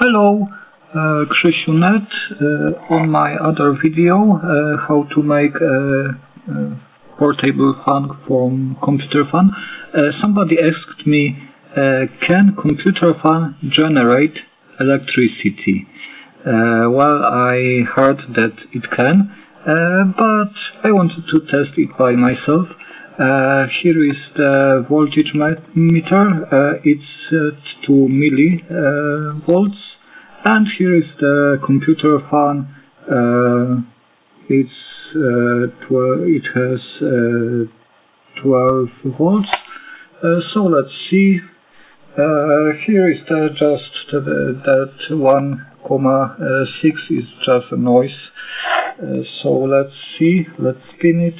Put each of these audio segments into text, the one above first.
Hello, uh, Krzysiu Net. Uh, on my other video, uh, how to make a, a portable fan from computer fan, uh, somebody asked me, uh, can computer fan generate electricity? Uh, well, I heard that it can, but I wanted to test it by myself. Uh, here is the voltage meter. Uh, it's at 2 millivolts. And here is the computer fan. Uh, it's uh, it has uh, 12 volts. Uh, so let's see. here is the just the, that 1,6 is just a noise. so let's see. Let's spin it.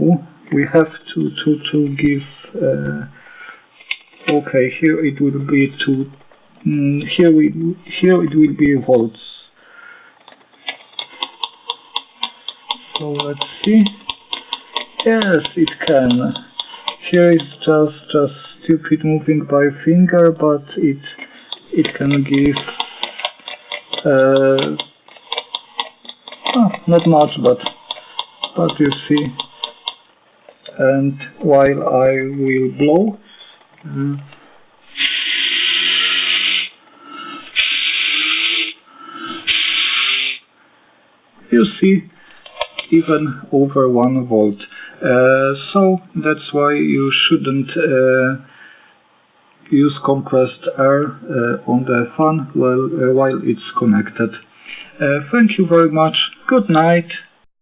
Oh, we have to to to give uh, okay here it will be to mm, here we here it will be volts. So let's see. Yes it can. Here is just just stupid moving by finger but it it can give uh, oh, not much but but you see. And while I will blow uh, you see even over 1 volt. Uh, so that's why you shouldn't uh, use compressed air uh, on the fan while, uh, while it's connected. Uh, thank you very much. Good night